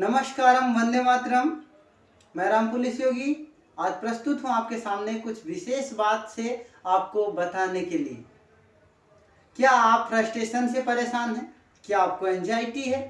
नमस्कारम, वंदे मातरम। मैं राम पुलिस योगी। आज प्रस्तुत हूँ आपके सामने कुछ विशेष बात से आपको बताने के लिए। क्या आप फ्रस्ट्रेशन से परेशान हैं? क्या आपको एंजाइटी है?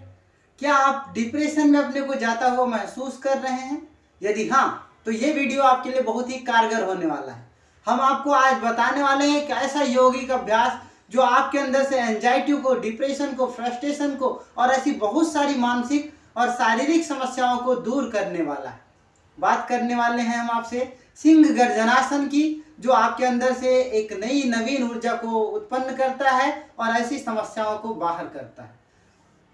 क्या आप डिप्रेशन में अपने को जाता हुआ महसूस कर रहे हैं? यदि हाँ तो ये वीडियो आपके लिए बहुत ही कारगर होने वाला है। हम आपको आज बताने वाले हैं कि ऐसा यौगिक अभ्यास जो आपके अंदर से एंजाइटी को डिप्रेशन को फ्रस्ट्रेशन को और ऐसी बहुत सारी मानसिक और शारीरिक समस्याओं को दूर करने वाला है। बात करने वाले हैं हम आपसे सिंह गर्जनासन की, जो आपके अंदर से एक नई नवीन ऊर्जा को उत्पन्न करता है और ऐसी समस्याओं को बाहर करता है।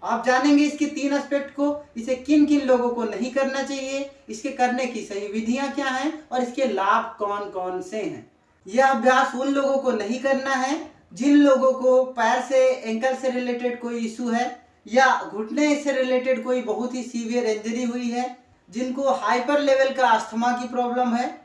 आप जानेंगे इसके तीन एस्पेक्ट को, इसे किन किन लोगों को नहीं करना चाहिए, इसके करने की सही विधियाँ क्या हैं, और इसके लाभ कौन कौन से हैं। यह अभ्यास उन लोगों को नहीं करना है, जिन लोगों को पैर से एंकल से रिलेटेड कोई इशू है या घुटने से रिलेटेड कोई बहुत ही सीवियर इंजरी हुई है, जिनको हाइपर लेवल का अस्थमा की प्रॉब्लम है,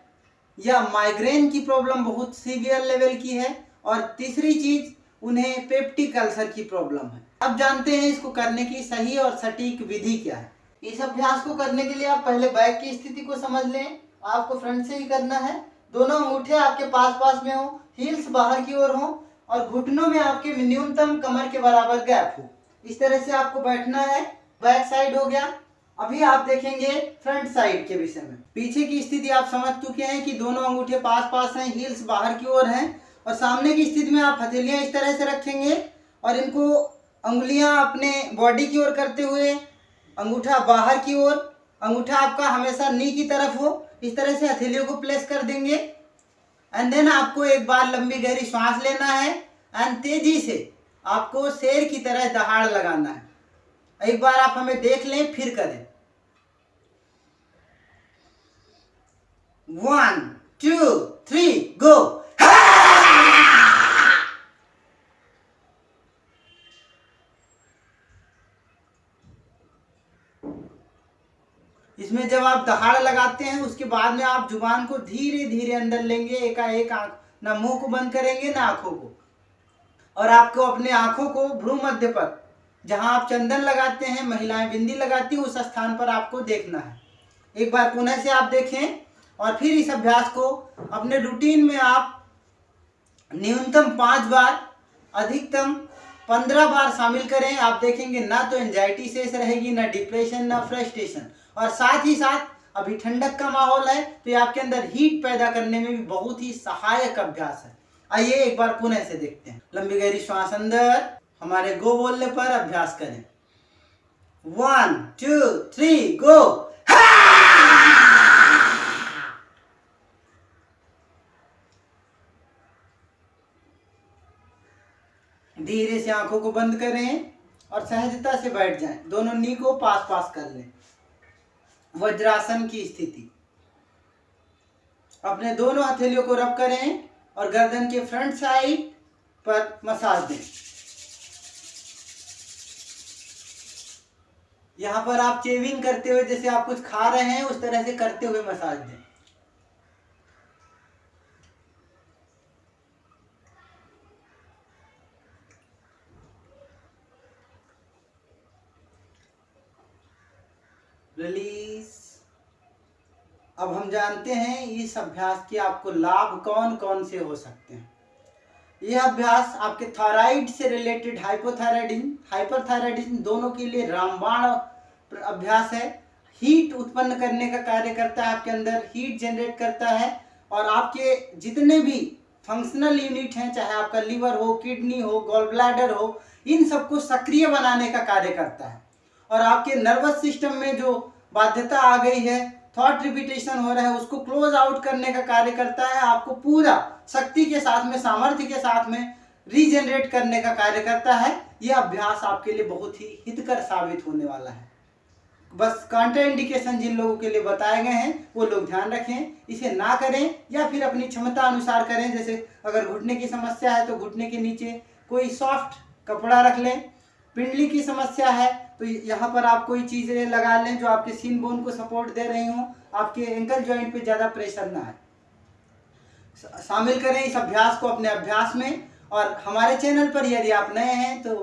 या माइग्रेन की प्रॉब्लम बहुत सीवियर लेवल की है, और तीसरी चीज़, उन्हें पेप्टिक अल्सर की प्रॉब्लम है। अब जानते हैं इसको करने की सही और सटीक विधि क्या है। इस अभ्यास को करने के लिए आप पहले बैक की स्थिति को समझ लें। आपको फ्रंट से ही करना है। दोनों अंगूठे आपके पास पास में हो हील्स बाहर की ओर हो, और घुटनों में आपके न्यूनतम कमर के बराबर गैप हो। इस तरह से आपको बैठना है। बैक साइड हो गया। अभी आप देखेंगे फ्रंट साइड के विषय में। पीछे की स्थिति आप समझ चुके हैं कि दोनों अंगूठे पास पास हैं हील्स बाहर की ओर हैं और सामने की स्थिति में आप हथेलियाँ इस तरह से रखेंगे और इनको उंगलियाँ अपने बॉडी की ओर करते हुए अंगूठा बाहर की ओर, अंगूठा आपका हमेशा नी की तरफ़ हो, इस तरह से हथेलियों को प्लेस कर देंगे। एंड देन आपको एक बार लंबी गहरी सांस लेना है। एंड तेज़ी से आपको शेर की तरह दहाड़ लगाना है। एक बार आप हमें देख लें, फिर करें। वन टू थ्री गो इसमें जब आप दहाड़ लगाते हैं, उसके बाद में आप ज़ुबान को धीरे धीरे अंदर लेंगे। एकाएक आँख ना मुँह को बंद करेंगे, ना आँखों को। और आपको अपने आँखों को भ्रू मध्य पर, जहाँ आप चंदन लगाते हैं, महिलाएँ बिंदी लगाती हैं, उस स्थान पर आपको देखना है। एक बार पुनः से आप देखें और फिर इस अभ्यास को अपने रूटीन में आप न्यूनतम पाँच बार, अधिकतम पंद्रह बार शामिल करें। आप देखेंगे ना तो एंजाइटी से रहेगी, ना डिप्रेशन ना फ्रस्ट्रेशन और साथ ही साथ अभी ठंडक का माहौल है तो ये आपके अंदर हीट पैदा करने में भी बहुत ही सहायक अभ्यास है। आइए एक बार पुनः से देखते हैं। लंबी गहरी श्वास अंदर, हमारे गो बोलने पर अभ्यास करें। वन टू थ्री गो धीरे से आँखों को बंद करें और सहजता से बैठ जाएँ। दोनों नी को पास पास कर लें। वज्रासन की स्थिति। अपने दोनों हथेलियों को रब करें। और गर्दन के फ्रंट साइड पर मसाज दें। यहाँ पर आप चेविंग करते हुए जैसे आप कुछ खा रहे हैं, उस तरह से करते हुए मसाज दें। रिलीज़ अब हम जानते हैं इस अभ्यास के आपको लाभ कौन कौन से हो सकते हैं। यह अभ्यास आपके थायराइड से रिलेटेड हाइपोथायराइडिज्म हाइपरथायराइडिज्म दोनों के लिए रामबाण अभ्यास है। हीट उत्पन्न करने का कार्य करता है आपके अंदर, हीट जनरेट करता है और आपके जितने भी फंक्शनल यूनिट हैं, चाहे आपका लीवर हो, किडनी हो गॉल ब्लैडर हो, इन सबको सक्रिय बनाने का कार्य करता है। और आपके नर्वस सिस्टम में जो बाध्यता आ गई है थॉट रिपीटेशन हो रहा है, उसको क्लोज आउट करने का कार्य करता है, आपको पूरा शक्ति के साथ में, सामर्थ्य के साथ में रीजनरेट करने का कार्य करता है। यह अभ्यास आपके लिए बहुत ही हितकर साबित होने वाला है। बस कांट्रा इंडिकेशन जिन लोगों के लिए बताए गए हैं, वो लोग ध्यान रखें, इसे ना करें या फिर अपनी क्षमता अनुसार करें। जैसे अगर घुटने की समस्या है तो घुटने के नीचे कोई सॉफ्ट कपड़ा रख लें। पिंडली की समस्या है तो यहाँ पर आप कोई चीज़ें लगा लें जो आपके सीन बोन को सपोर्ट दे रही हों, आपके एंकल जॉइंट पे ज़्यादा प्रेशर ना है शामिल करें इस अभ्यास को अपने अभ्यास में। और हमारे चैनल पर यदि आप नए हैं तो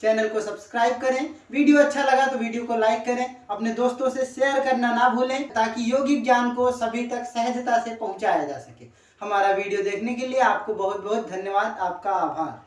चैनल को सब्सक्राइब करें। वीडियो अच्छा लगा तो वीडियो को लाइक करें। अपने दोस्तों से शेयर करना ना भूलें, ताकि योगिक ज्ञान को सभी तक सहजता से पहुँचाया जा सके। हमारा वीडियो देखने के लिए आपको बहुत बहुत धन्यवाद। आपका आभार।